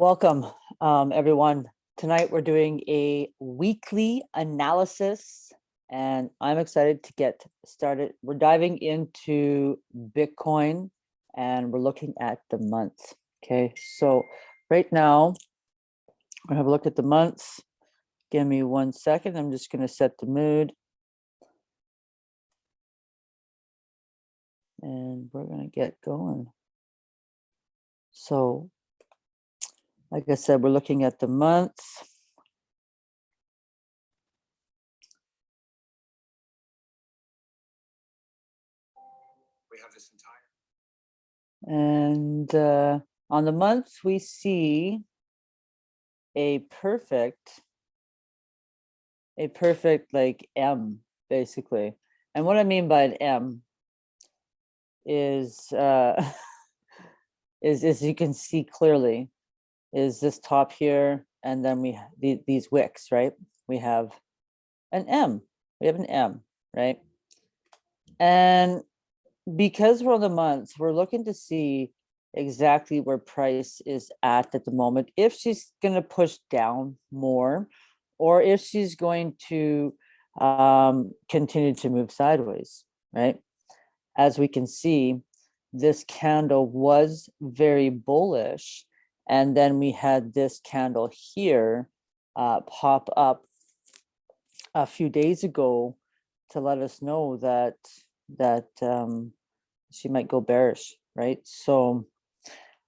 Welcome, um, everyone. Tonight, we're doing a weekly analysis and I'm excited to get started. We're diving into Bitcoin and we're looking at the month. Okay, so right now, I have a look at the months. Give me one second. I'm just going to set the mood. And we're going to get going. So like I said, we're looking at the month. We have this entire. And uh, on the months, we see a perfect, a perfect like M, basically. And what I mean by an M is, uh, is as you can see clearly, is this top here, and then we the, these wicks, right? We have an M. We have an M, right? And because we're on the months, we're looking to see exactly where price is at at the moment. If she's going to push down more, or if she's going to um, continue to move sideways, right? As we can see, this candle was very bullish and then we had this candle here uh, pop up a few days ago to let us know that that um, she might go bearish, right? So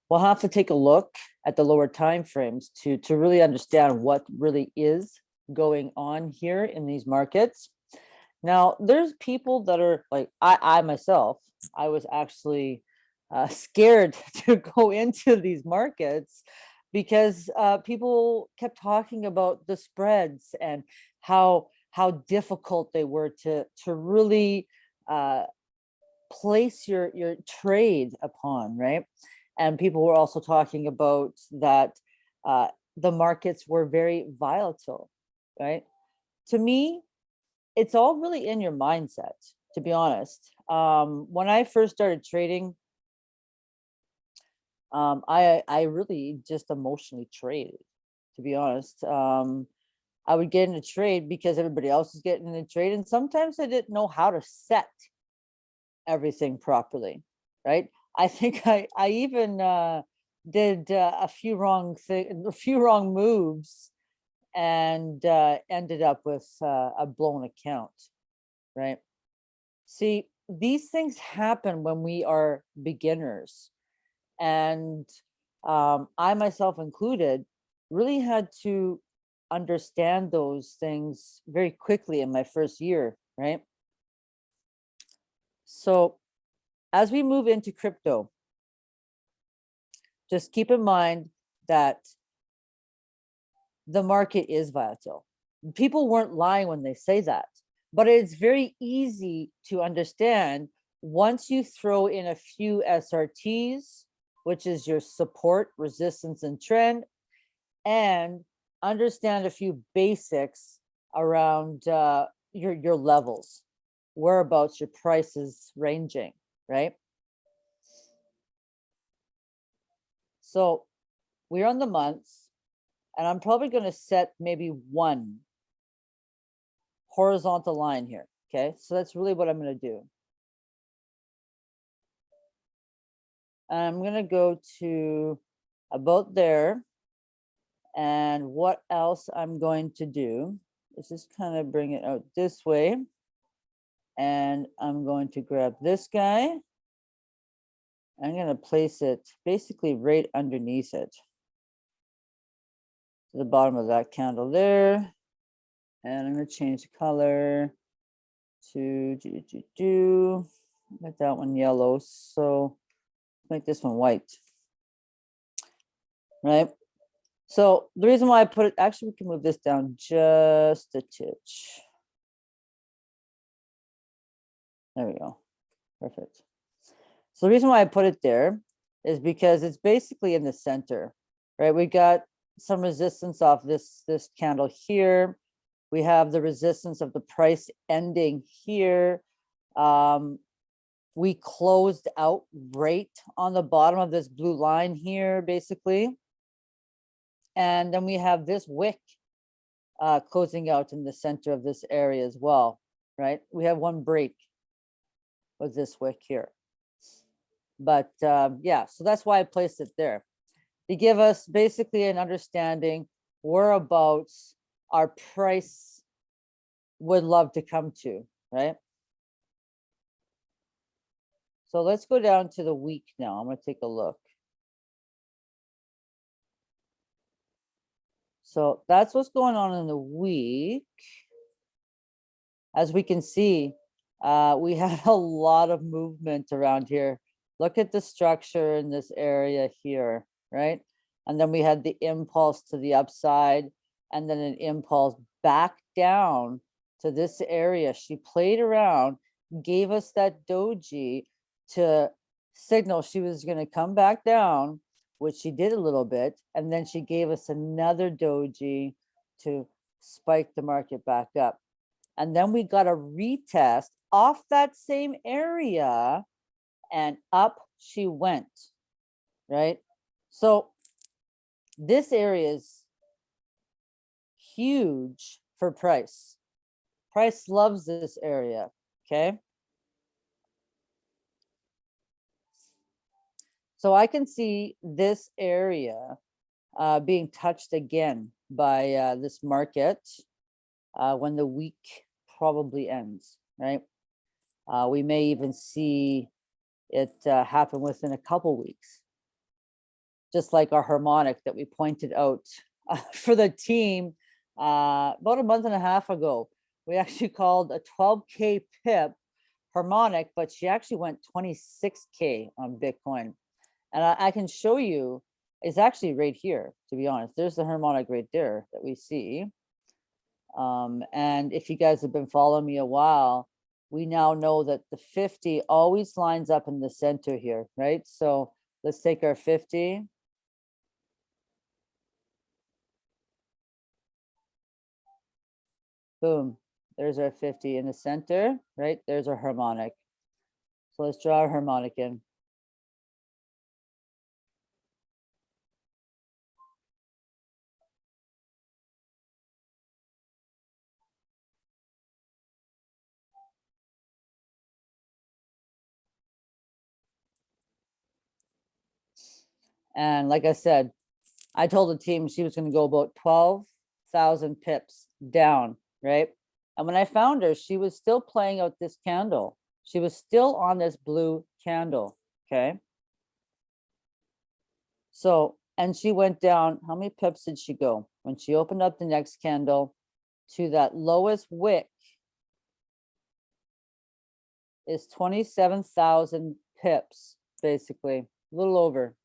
we'll have to take a look at the lower time frames to to really understand what really is going on here in these markets. Now, there's people that are like I, I myself, I was actually uh, scared to go into these markets because uh, people kept talking about the spreads and how how difficult they were to to really uh, place your your trade upon, right? And people were also talking about that uh, the markets were very volatile, right? To me, it's all really in your mindset, to be honest. Um, when I first started trading, um, I I really just emotionally traded, to be honest. Um, I would get in a trade because everybody else was getting in a trade, and sometimes I didn't know how to set everything properly, right? I think I I even uh, did uh, a few wrong thing, a few wrong moves, and uh, ended up with uh, a blown account, right? See, these things happen when we are beginners and um, I myself included really had to understand those things very quickly in my first year, right? So as we move into crypto, just keep in mind that the market is volatile. People weren't lying when they say that, but it's very easy to understand once you throw in a few SRTs which is your support, resistance, and trend, and understand a few basics around uh, your, your levels, whereabouts your prices ranging, right? So we're on the months, and I'm probably going to set maybe one horizontal line here. Okay, so that's really what I'm going to do. I'm gonna go to about there. And what else I'm going to do is just kind of bring it out this way. And I'm going to grab this guy. I'm gonna place it basically right underneath it. To the bottom of that candle there. And I'm gonna change the color to do, do, do, make that one yellow. So make this one white. Right? So the reason why I put it, actually we can move this down just a titch. There we go. Perfect. So the reason why I put it there is because it's basically in the center, right? We got some resistance off this, this candle here. We have the resistance of the price ending here. Um, we closed out right on the bottom of this blue line here, basically. And then we have this wick uh, closing out in the center of this area as well, right? We have one break with this wick here. But um, yeah, so that's why I placed it there. To give us basically an understanding whereabouts our price would love to come to, right? So let's go down to the week now. I'm gonna take a look. So that's what's going on in the week. As we can see, uh, we had a lot of movement around here. Look at the structure in this area here, right? And then we had the impulse to the upside and then an impulse back down to this area. She played around, gave us that doji to signal she was gonna come back down, which she did a little bit, and then she gave us another doji to spike the market back up. And then we got a retest off that same area and up she went, right? So this area is huge for price. Price loves this area, okay? So I can see this area uh, being touched again by uh, this market uh, when the week probably ends, right? Uh, we may even see it uh, happen within a couple weeks. Just like our harmonic that we pointed out uh, for the team about a month and a half ago. We actually called a 12K pip harmonic, but she actually went 26K on Bitcoin. And I, I can show you, it's actually right here, to be honest. There's the harmonic right there that we see. Um, and if you guys have been following me a while, we now know that the 50 always lines up in the center here, right? So let's take our 50. Boom, there's our 50 in the center, right? There's our harmonic. So let's draw our harmonic in. And like I said, I told the team she was gonna go about twelve thousand pips down, right? And when I found her, she was still playing out this candle. She was still on this blue candle, okay? So, and she went down, how many pips did she go? When she opened up the next candle to that lowest wick is twenty-seven thousand pips, basically, a little over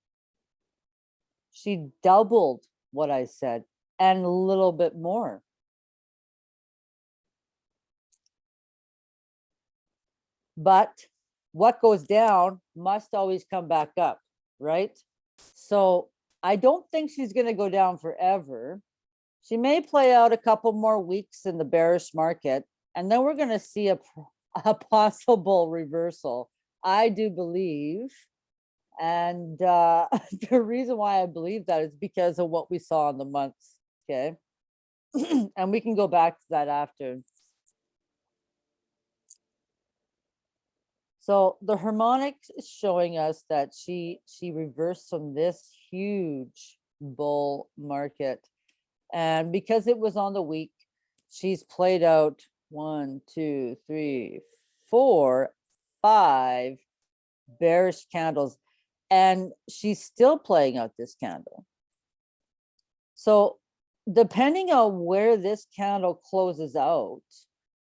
she doubled what I said and a little bit more. But what goes down must always come back up, right? So I don't think she's going to go down forever. She may play out a couple more weeks in the bearish market, and then we're going to see a, a possible reversal. I do believe and uh, the reason why I believe that is because of what we saw in the months, okay? and we can go back to that after. So the harmonic is showing us that she she reversed from this huge bull market. And because it was on the week, she's played out one, two, three, four, five bearish candles and she's still playing out this candle. So depending on where this candle closes out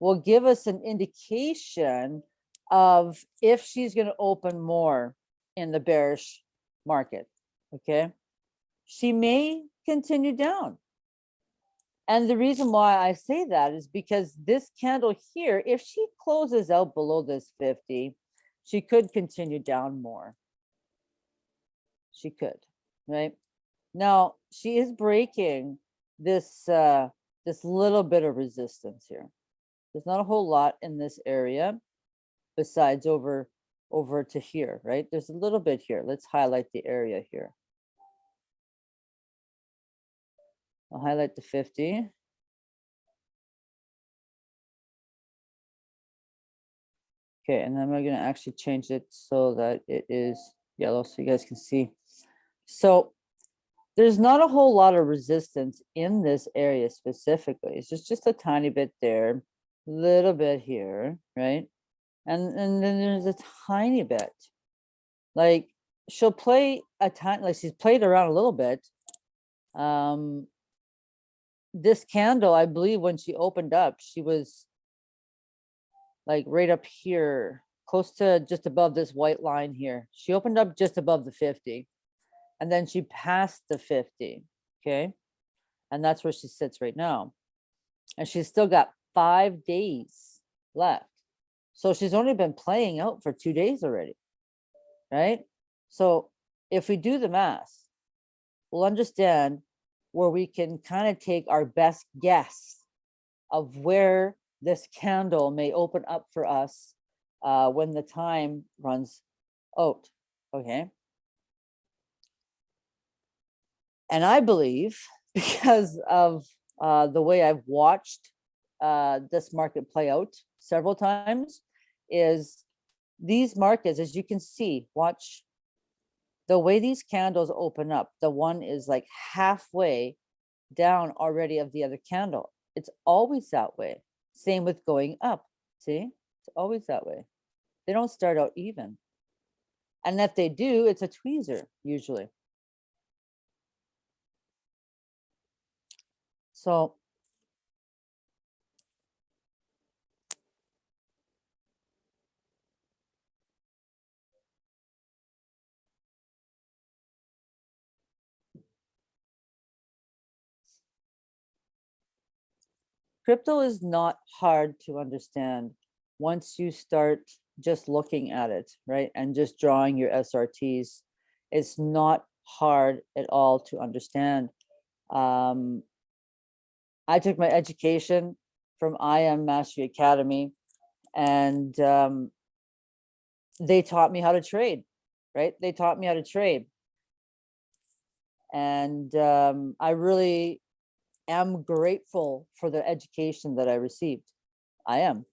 will give us an indication of if she's going to open more in the bearish market. Okay. She may continue down. And the reason why I say that is because this candle here, if she closes out below this 50, she could continue down more she could, right? Now, she is breaking this, uh, this little bit of resistance here. There's not a whole lot in this area besides over, over to here, right? There's a little bit here. Let's highlight the area here. I'll highlight the fifty. Okay, and then we're gonna actually change it so that it is yellow, so you guys can see. So there's not a whole lot of resistance in this area specifically. It's just, just a tiny bit there, a little bit here, right? And, and then there's a tiny bit. Like, she'll play a tiny, like she's played around a little bit. Um, this candle, I believe when she opened up, she was like right up here, close to just above this white line here. She opened up just above the 50 and then she passed the 50, okay? And that's where she sits right now. And she's still got five days left. So she's only been playing out for two days already, right? So if we do the math, we'll understand where we can kind of take our best guess of where this candle may open up for us uh, when the time runs out, okay? And I believe because of uh, the way I've watched uh, this market play out several times is these markets, as you can see, watch the way these candles open up. The one is like halfway down already of the other candle. It's always that way. Same with going up. See, it's always that way. They don't start out even. And if they do, it's a tweezer usually. So crypto is not hard to understand once you start just looking at it, right? And just drawing your SRTs. It's not hard at all to understand. Um, I took my education from IM Mastery Academy and um, they taught me how to trade, right? They taught me how to trade. And um, I really am grateful for the education that I received. I am.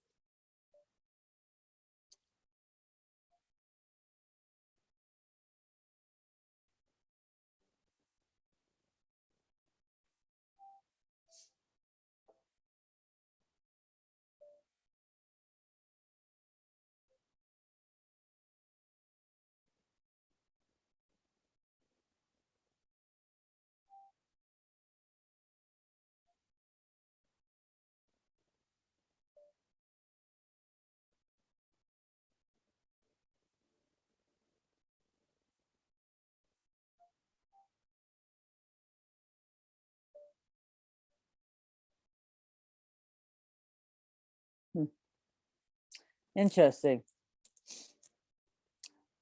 Interesting.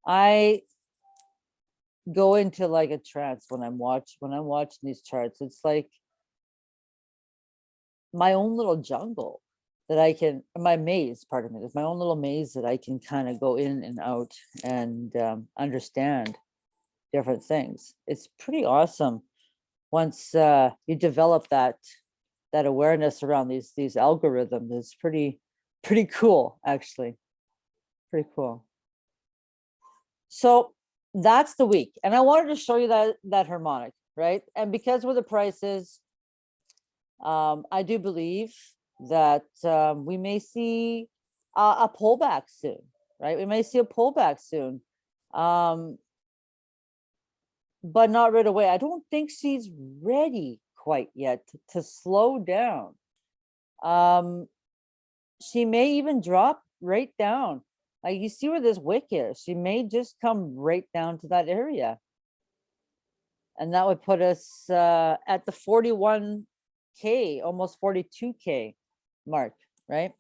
I go into like a trance when I'm watch when I'm watching these charts. It's like my own little jungle that I can my maze, pardon me, it's my own little maze that I can kind of go in and out and um, understand different things. It's pretty awesome once uh, you develop that that awareness around these these algorithms. It's pretty pretty cool, actually. Pretty cool. So that's the week. And I wanted to show you that, that harmonic, right? And because with the prices, um, I do believe that um, we may see a, a pullback soon, right? We may see a pullback soon. Um, but not right away. I don't think she's ready quite yet to, to slow down. Um, she may even drop right down. Like you see where this wick is, she may just come right down to that area. And that would put us uh, at the 41K, almost 42K mark, right?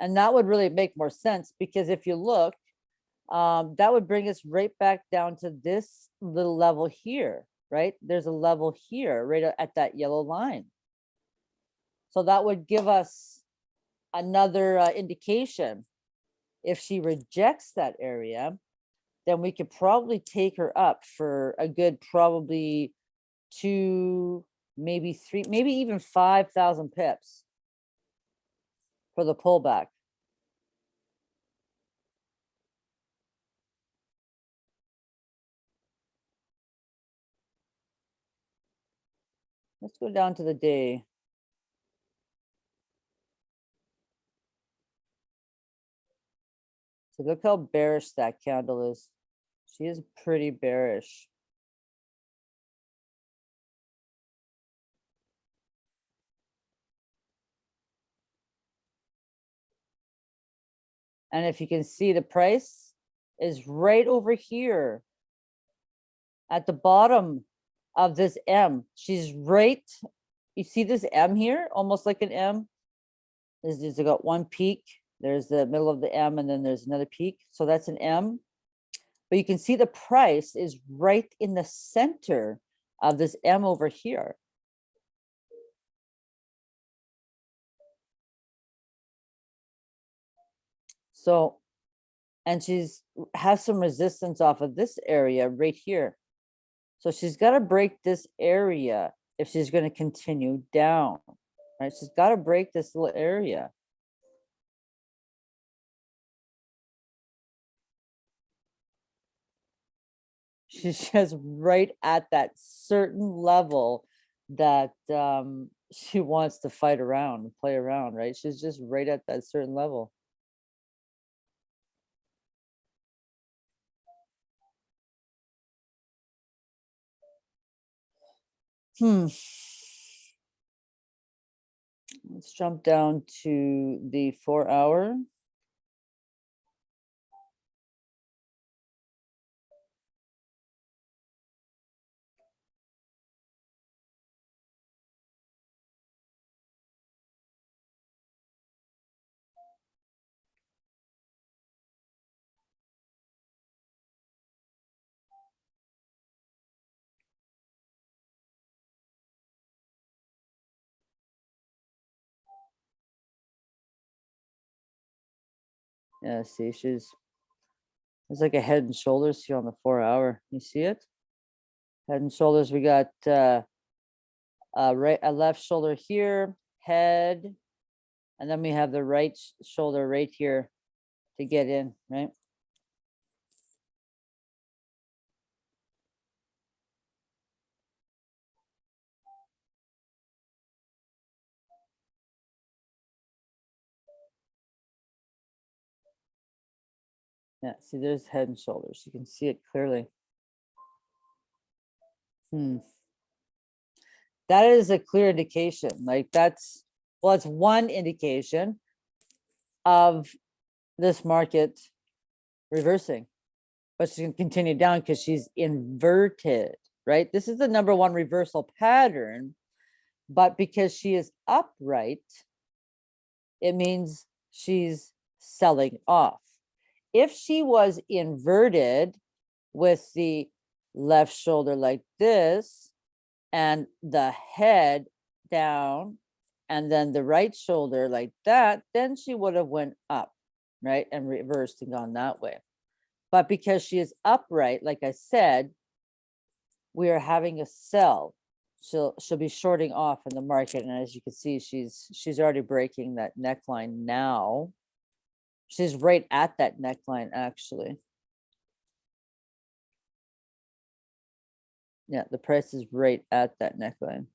And that would really make more sense because if you look, um, that would bring us right back down to this little level here right? There's a level here, right at that yellow line. So that would give us another uh, indication. If she rejects that area, then we could probably take her up for a good probably two, maybe three, maybe even five thousand pips for the pullback. Let's go down to the day. So look how bearish that candle is. She is pretty bearish. And if you can see the price is right over here at the bottom of this M. She's right, you see this M here, almost like an M? There's, there's got one peak, there's the middle of the M and then there's another peak. So that's an M. But you can see the price is right in the center of this M over here. So, and she's has some resistance off of this area right here. So she's got to break this area if she's going to continue down, right? She's got to break this little area. She's just right at that certain level that um, she wants to fight around, and play around, right? She's just right at that certain level. Hmm. Let's jump down to the four hour. Yeah, see, she's, it's like a head and shoulders here on the four hour. You see it? Head and shoulders, we got uh, a right, a left shoulder here, head, and then we have the right shoulder right here to get in, right? Yeah, see, there's head and shoulders. You can see it clearly. Hmm. That is a clear indication, like that's, well, it's one indication of this market reversing. But she's gonna continue down because she's inverted, right? This is the number one reversal pattern. But because she is upright, it means she's selling off if she was inverted with the left shoulder like this and the head down and then the right shoulder like that, then she would have went up, right? And reversed and gone that way. But because she is upright, like I said, we are having a sell. She'll, she'll be shorting off in the market. And as you can see, she's, she's already breaking that neckline now. She's right at that neckline, actually. Yeah, the price is right at that neckline.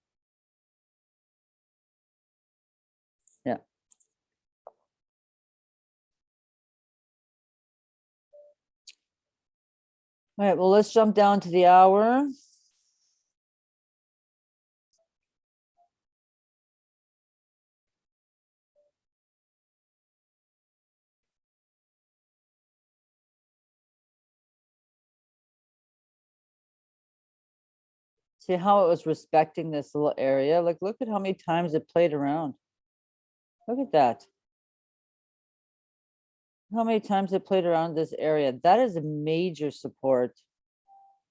Yeah. All right, well, let's jump down to the hour. See how it was respecting this little area? Like, look at how many times it played around. Look at that. How many times it played around this area? That is a major support.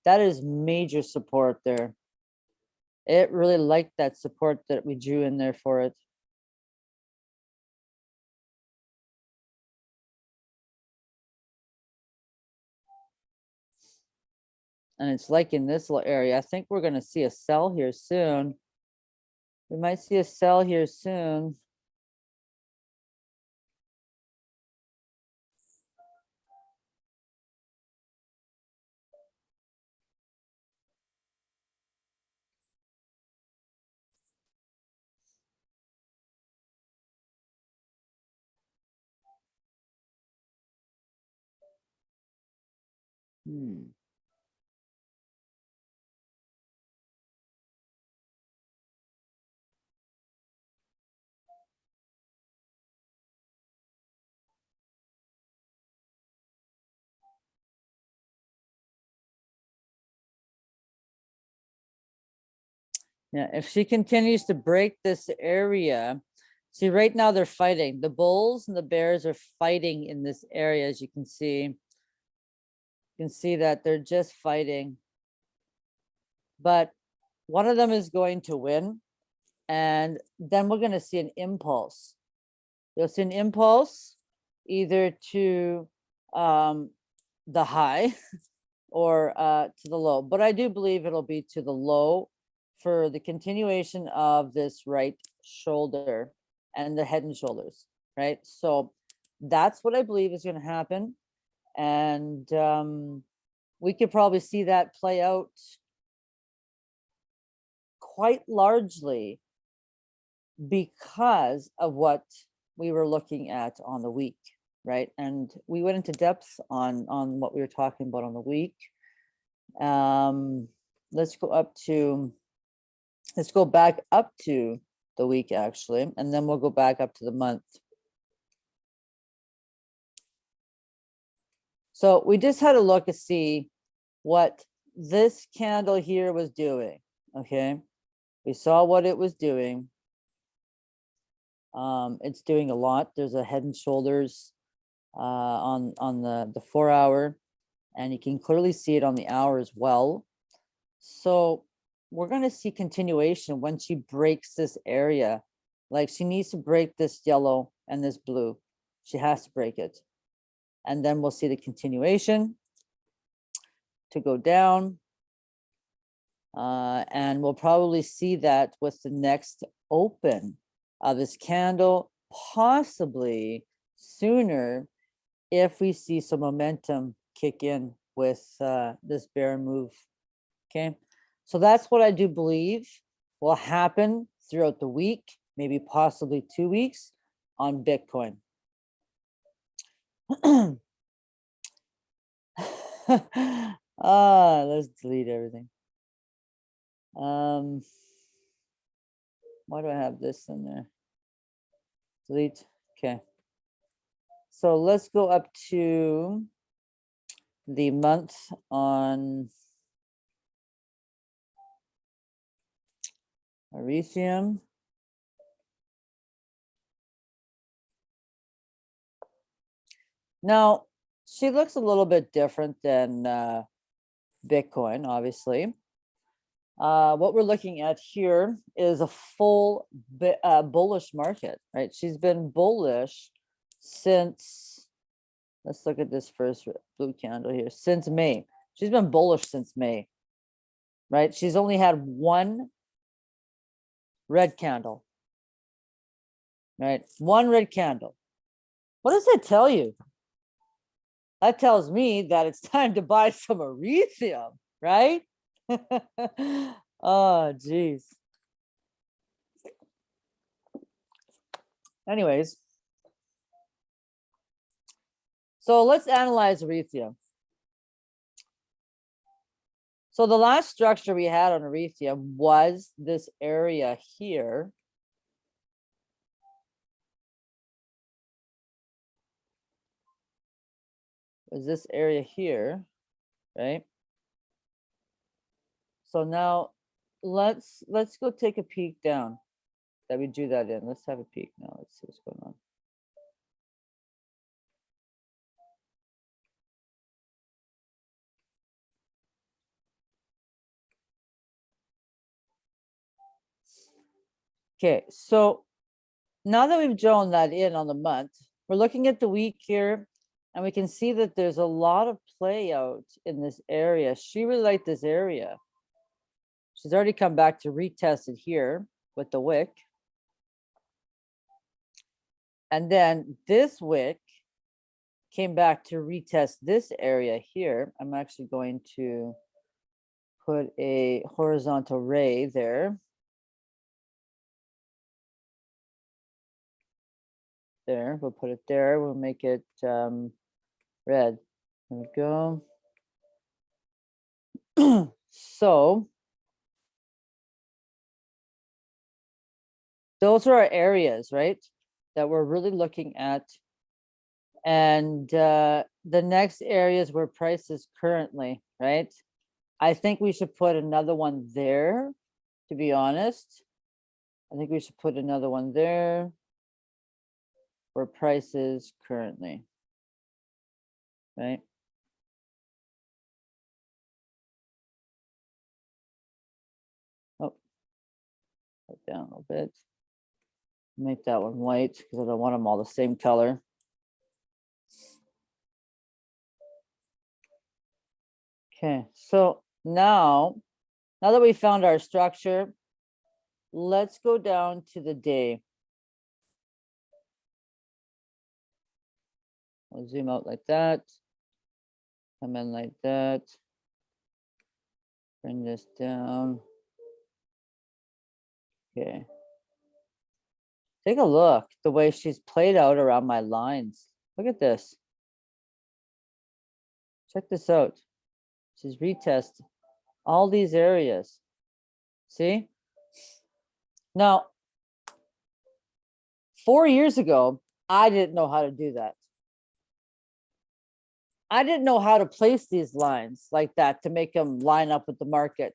That is major support there. It really liked that support that we drew in there for it. And it's like in this little area, I think we're gonna see a sell here soon. We might see a sell here soon. Hmm. Yeah, if she continues to break this area, see, right now they're fighting. The bulls and the bears are fighting in this area, as you can see. You can see that they're just fighting. But one of them is going to win. And then we're gonna see an impulse. You'll see an impulse either to um, the high or uh, to the low, but I do believe it'll be to the low for the continuation of this right shoulder and the head and shoulders, right? So that's what I believe is gonna happen. And um, we could probably see that play out quite largely because of what we were looking at on the week, right? And we went into depth on, on what we were talking about on the week. Um, let's go up to, let's go back up to the week actually, and then we'll go back up to the month. So we just had a look to see what this candle here was doing, okay? We saw what it was doing. Um, it's doing a lot. There's a head and shoulders uh, on, on the, the four hour, and you can clearly see it on the hour as well. So we're gonna see continuation when she breaks this area. Like she needs to break this yellow and this blue. She has to break it. And then we'll see the continuation to go down. Uh, and we'll probably see that with the next open of this candle, possibly sooner if we see some momentum kick in with uh, this bear move. Okay, so that's what I do believe will happen throughout the week, maybe possibly two weeks on Bitcoin. ah, let's delete everything. Um, why do I have this in there? Delete, okay. So let's go up to the month on Ethereum. Now, she looks a little bit different than uh, Bitcoin, obviously. Uh, what we're looking at here is a full uh, bullish market, right? She's been bullish since, let's look at this first blue candle here, since May. She's been bullish since May, right? She's only had one red candle, right? One red candle. What does that tell you? That tells me that it's time to buy some Ethereum, right? oh, geez. Anyways. So let's analyze Ethereum. So the last structure we had on Ethereum was this area here. Was this area here, right? So now let's, let's go take a peek down. That we do that in. Let's have a peek now. Let's see what's going on. Okay, so now that we've drawn that in on the month, we're looking at the week here And we can see that there's a lot of play out in this area. She really liked this area. She's already come back to retest it here with the wick. And then this wick came back to retest this area here. I'm actually going to put a horizontal ray there. There, we'll put it there. We'll make it um, red. There we go. so those are our areas, right? That we're really looking at. And uh, the next areas where price is currently, right? I think we should put another one there, to be honest. I think we should put another one there where price is currently. Right? Oh. Put down a little bit. Make that one white because I don't want them all the same color. Okay, so now, now that we found our structure, let's go down to the day. I'll zoom out like that. Come in like that. Bring this down. Okay. Take a look, the way she's played out around my lines. Look at this. Check this out. She's retest all these areas. See? Now, four years ago, I didn't know how to do that. I didn't know how to place these lines like that to make them line up with the market.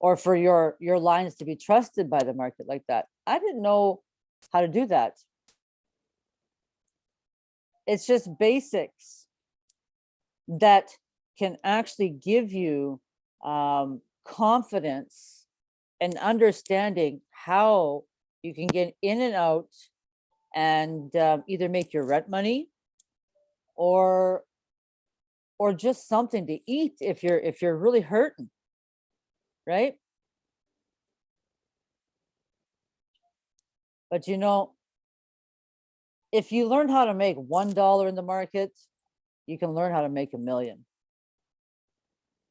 Or for your, your lines to be trusted by the market like that. I didn't know how to do that. It's just basics that can actually give you um, confidence and understanding how you can get in and out and um, either make your rent money or or just something to eat if you're if you're really hurting right? But you know if you learn how to make one dollar in the market you can learn how to make a million.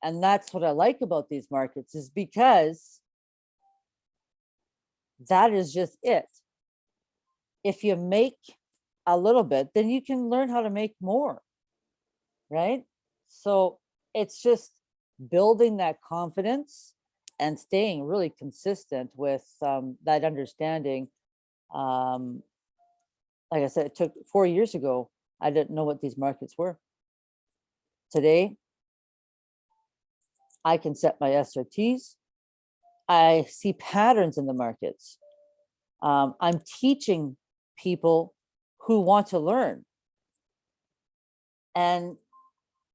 And that's what i like about these markets is because that is just it. If you make a little bit, then you can learn how to make more. Right? So it's just building that confidence and staying really consistent with um, that understanding. Um, like I said, it took four years ago, I didn't know what these markets were. Today, I can set my SRTs. I see patterns in the markets. Um, I'm teaching people who want to learn. And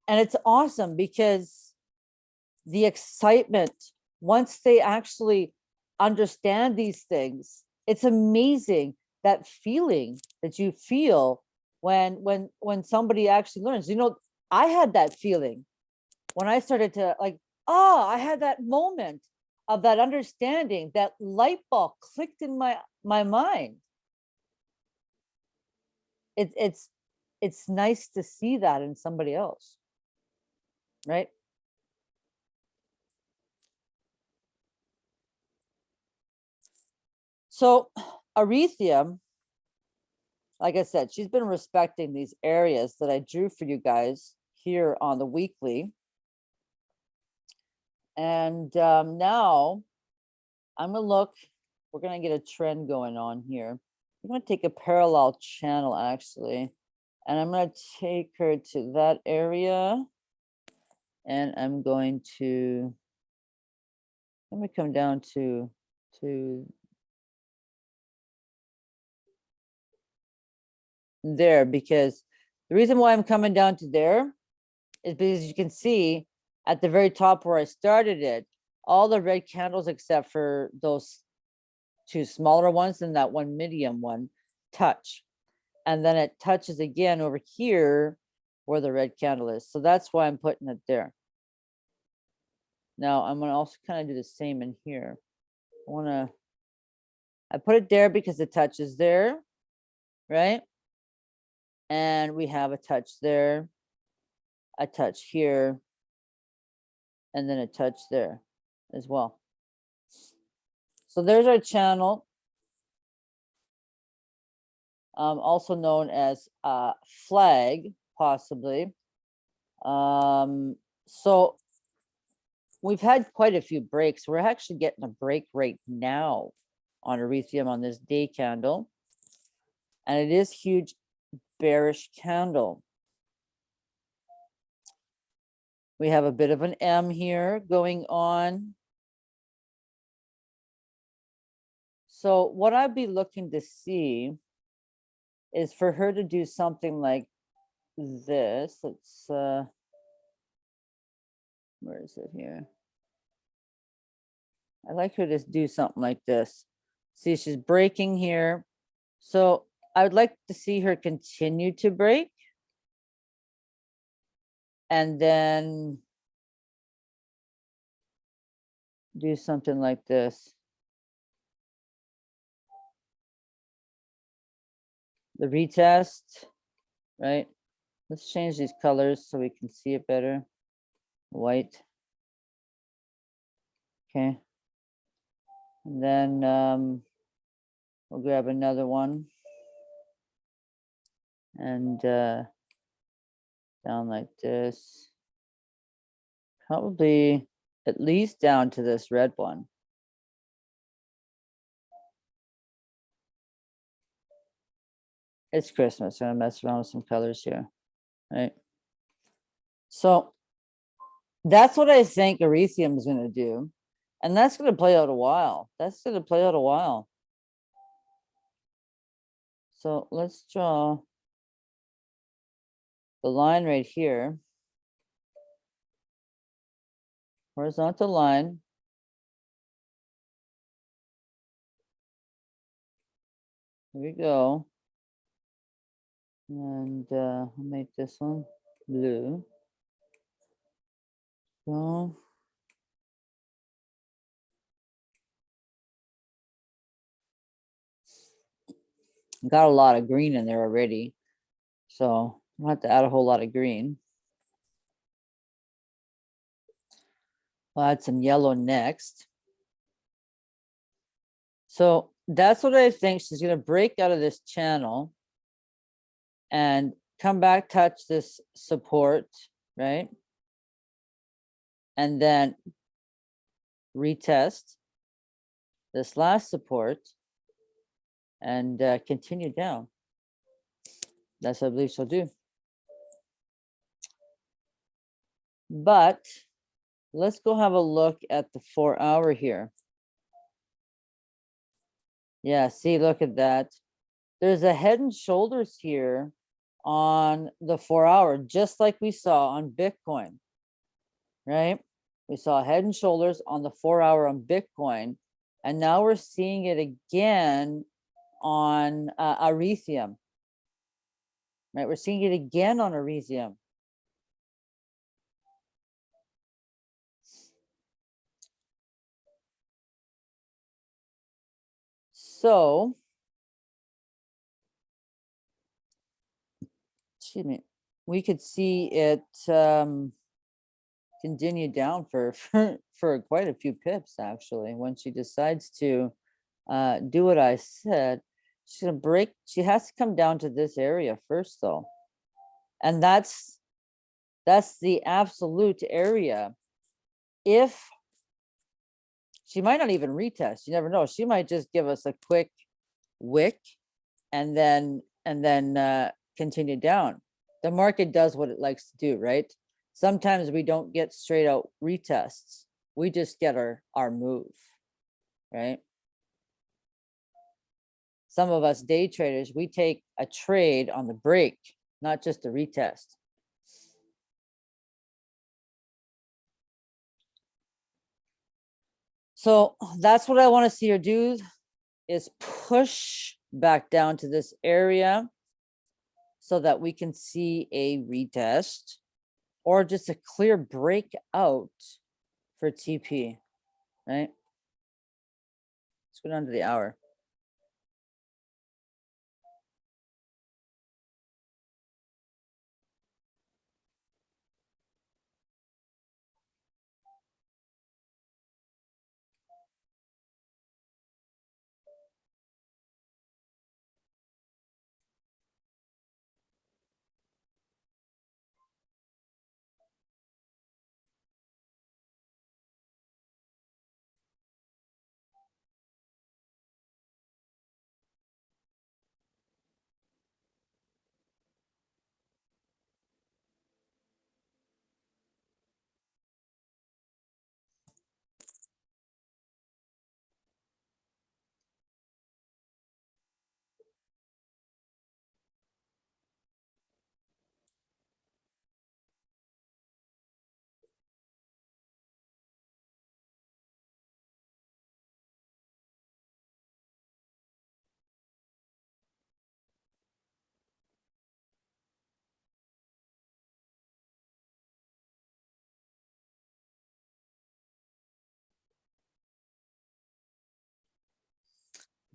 and it's awesome because the excitement once they actually understand these things, it's amazing that feeling that you feel when when when somebody actually learns. You know, I had that feeling when I started to like, oh, I had that moment of that understanding, that light bulb clicked in my my mind it's it's it's nice to see that in somebody else right so Ethereum, like I said, she's been respecting these areas that I drew for you guys here on the weekly. And um, now I'm gonna look, we're gonna get a trend going on here. I'm gonna take a parallel channel actually, and I'm gonna take her to that area. And I'm going to, let me come down to, to there because the reason why I'm coming down to there is because you can see at the very top where I started it, all the red candles except for those two smaller ones and that one medium one touch. And then it touches again over here where the red candle is. So that's why I'm putting it there. Now I'm gonna also kind of do the same in here. I wanna, I put it there because the touch is there, right? And we have a touch there, a touch here, and then a touch there as well. So there's our channel. Um, also known as uh flag, possibly. Um, so we've had quite a few breaks. We're actually getting a break right now on Ethereum on this day candle. And it is huge bearish candle. We have a bit of an M here going on. So what I'd be looking to see is for her to do something like this. Let's, uh, where is it here? I like her to do something like this. See, she's breaking here. So I would like to see her continue to break. And then do something like this. The retest, right? Let's change these colors so we can see it better. White. Okay. And then um, we'll grab another one. And uh, down like this. Probably at least down to this red one. It's Christmas, I'm gonna mess around with some colors here, right? So that's what I think Ethereum is gonna do. And that's gonna play out a while. That's gonna play out a while. So let's draw the line right here. Horizontal line. Here we go. And uh, I'll make this one blue. So. Got a lot of green in there already. So I'll have to add a whole lot of green. We'll add some yellow next. So that's what I think. She's gonna break out of this channel and come back, touch this support, right? And then retest this last support and uh, continue down. That's what I believe she'll do. But let's go have a look at the four hour here. Yeah, see, look at that. There's a head and shoulders here on the four hour, just like we saw on Bitcoin, right? We saw head and shoulders on the four hour on Bitcoin, and now we're seeing it again on uh, Ethereum, right? We're seeing it again on Ethereum. So, excuse me, we could see it um, continue down for, for for quite a few pips actually. When she decides to uh, do what I said, she's gonna break. She has to come down to this area first, though, and that's that's the absolute area. If she might not even retest. You never know. She might just give us a quick wick and then and then uh, continue down. The market does what it likes to do, right? Sometimes we don't get straight out retests. We just get our our move, right? Some of us day traders, we take a trade on the break, not just a retest. So that's what I want to see her do is push back down to this area so that we can see a retest or just a clear breakout for TP, right? Let's go down to the hour.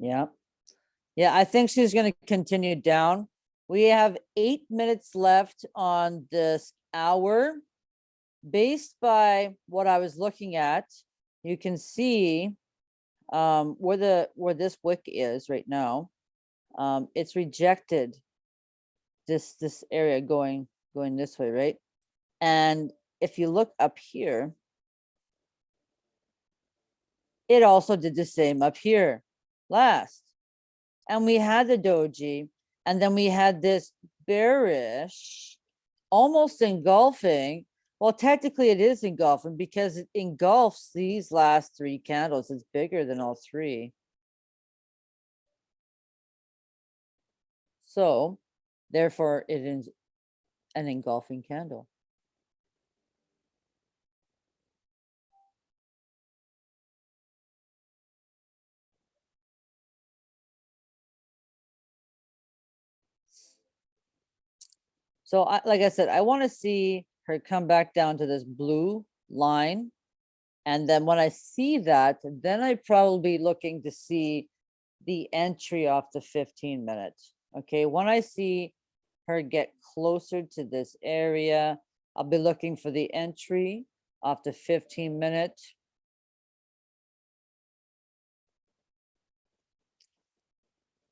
Yeah. Yeah, I think she's gonna continue down. We have eight minutes left on this hour. Based by what I was looking at, you can see um, where the, where this wick is right now. Um, it's rejected this, this area going, going this way, right? And if you look up here, it also did the same up here last. And we had the doji, and then we had this bearish, almost engulfing. Well, technically it is engulfing because it engulfs these last three candles. It's bigger than all three. So therefore it is an engulfing candle. So I, like I said, I want to see her come back down to this blue line. And then when I see that, then I probably be looking to see the entry off the fifteen minutes. Okay, when I see her get closer to this area, I'll be looking for the entry off the fifteen minute.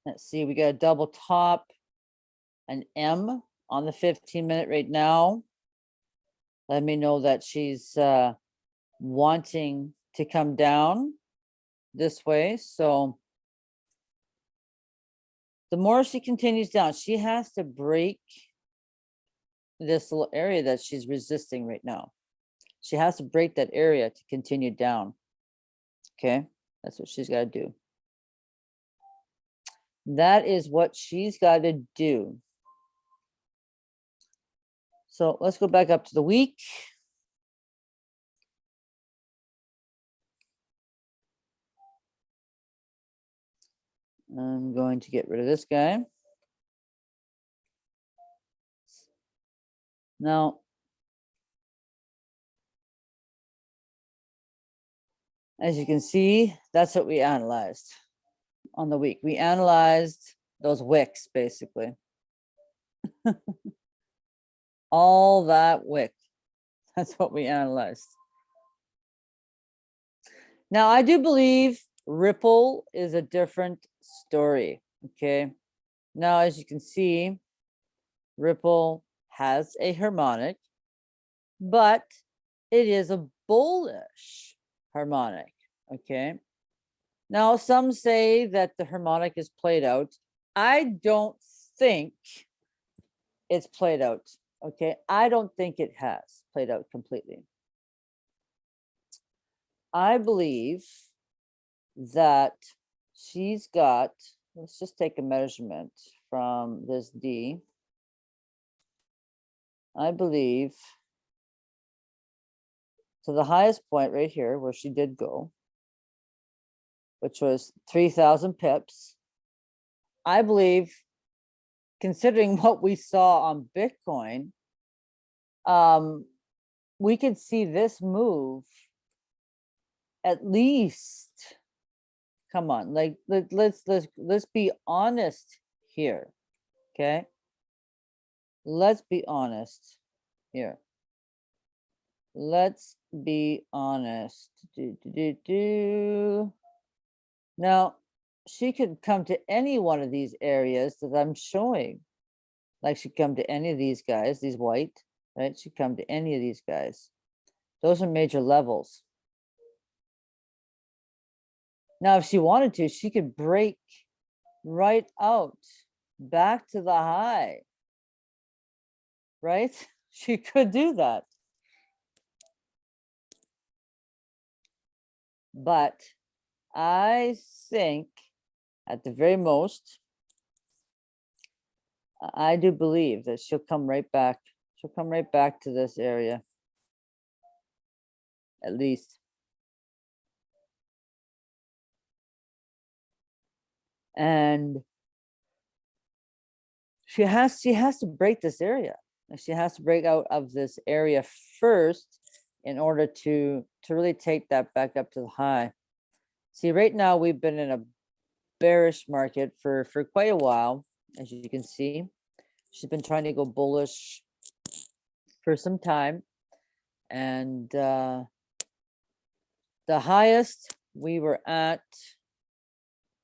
Let's see, we got a double top, an M on the fifteen minute right now. Let me know that she's uh wanting to come down this way, so the more she continues down, she has to break this little area that she's resisting right now. She has to break that area to continue down. Okay, that's what she's got to do. That is what she's got to do. So let's go back up to the week. I'm going to get rid of this guy. Now. As you can see, that's what we analyzed on the week. We analyzed those wicks, basically. All that wick. That's what we analyzed. Now, I do believe Ripple is a different story, okay? Now, as you can see, Ripple has a harmonic, but it is a bullish harmonic, okay? Now, some say that the harmonic is played out. I don't think it's played out, okay? I don't think it has played out completely. I believe that she's got, let's just take a measurement from this D. I believe to the highest point right here where she did go, which was three thousand pips. I believe considering what we saw on Bitcoin, um, we could see this move at least, come on, like, let, let's, let's, let's be honest here, okay? Let's be honest here. Let's be honest. Do, do, do, do. Now, she could come to any one of these areas that I'm showing. Like she'd come to any of these guys, these white, right? She'd come to any of these guys. Those are major levels. Now, if she wanted to, she could break right out back to the high. Right? She could do that. But I think at the very most, I do believe that she'll come right back. She'll come right back to this area. At least. And she has, she has to break this area. She has to break out of this area first in order to, to really take that back up to the high. See, right now, we've been in a bearish market for, for quite a while, as you can see. She's been trying to go bullish for some time. And uh, the highest we were at,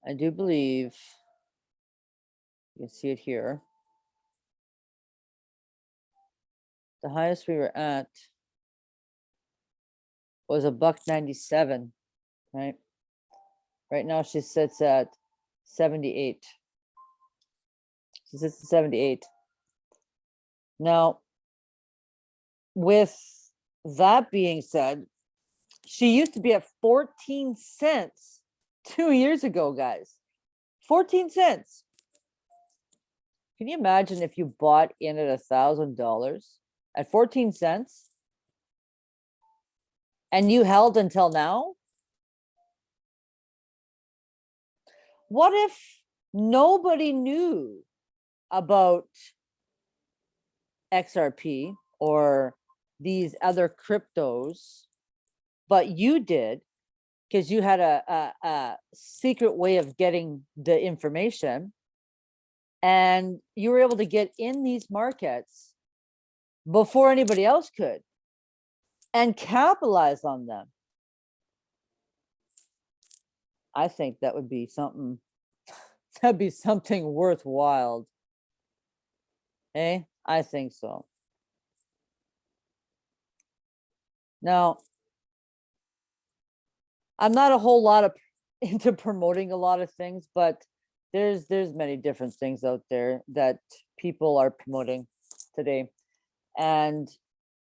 I do believe, you can see it here. The highest we were at was a buck 97, right? Right now she sits at 78. She sits at 78. Now, with that being said, she used to be at 14 cents two years ago, guys. 14 cents. Can you imagine if you bought in at a thousand dollars at 14 cents? And you held until now? What if nobody knew about XRP or these other cryptos, but you did because you had a, a, a secret way of getting the information and you were able to get in these markets before anybody else could and capitalize on them. I think that would be something, that'd be something worthwhile. Eh? I think so. Now, I'm not a whole lot of into promoting a lot of things, but there's there's many different things out there that people are promoting today. And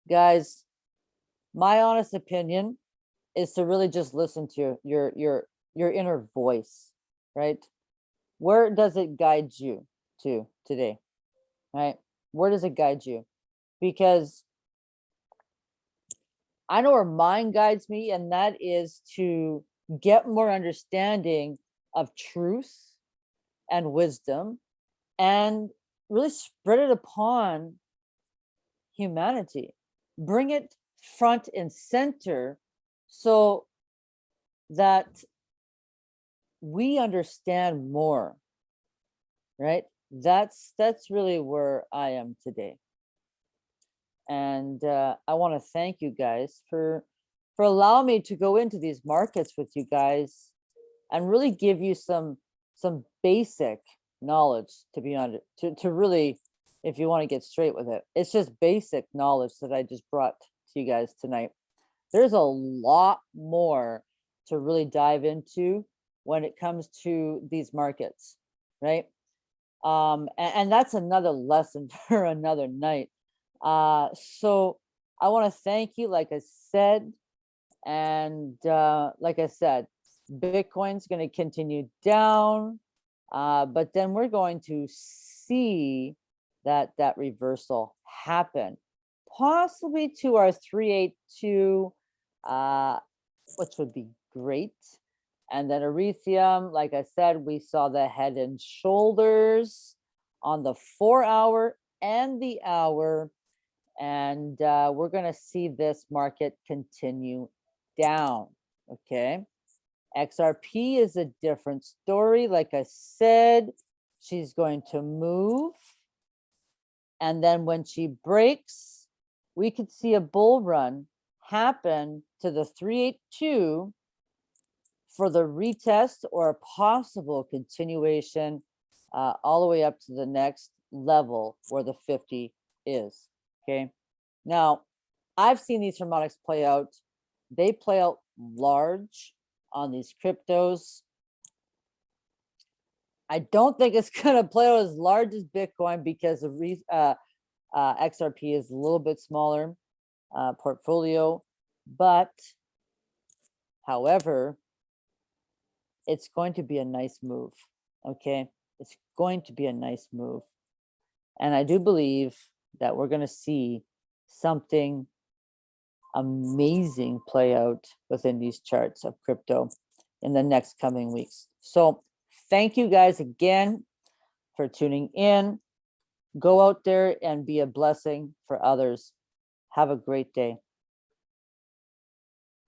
guys, my honest opinion is to really just listen to your your your your inner voice, right? Where does it guide you to today? Right? Where does it guide you? Because I know where mine guides me, and that is to get more understanding of truth and wisdom and really spread it upon humanity. Bring it front and center so that we understand more, right? That's that's really where I am today. And uh, I want to thank you guys for for allowing me to go into these markets with you guys and really give you some some basic knowledge to be on to, to really if you want to get straight with it it's just basic knowledge that i just brought to you guys tonight there's a lot more to really dive into when it comes to these markets right? Um and, and that's another lesson for another night. Uh so i want to thank you like i said and uh like i said bitcoin's going to continue down uh but then we're going to see that that reversal happen possibly to our 382 uh which would be great and then ethereum like i said we saw the head and shoulders on the four hour and the hour. And uh, we're gonna see this market continue down, okay? XRP is a different story. Like I said, she's going to move. And then when she breaks, we could see a bull run happen to the 382 for the retest or a possible continuation uh, all the way up to the next level where the 50 is. Okay. Now, I've seen these harmonics play out. They play out large on these cryptos. I don't think it's going to play out as large as Bitcoin because the uh, uh, XRP is a little bit smaller uh, portfolio, but however, it's going to be a nice move. Okay, it's going to be a nice move, and I do believe that we're going to see something amazing play out within these charts of crypto in the next coming weeks. So thank you guys again for tuning in. Go out there and be a blessing for others. Have a great day.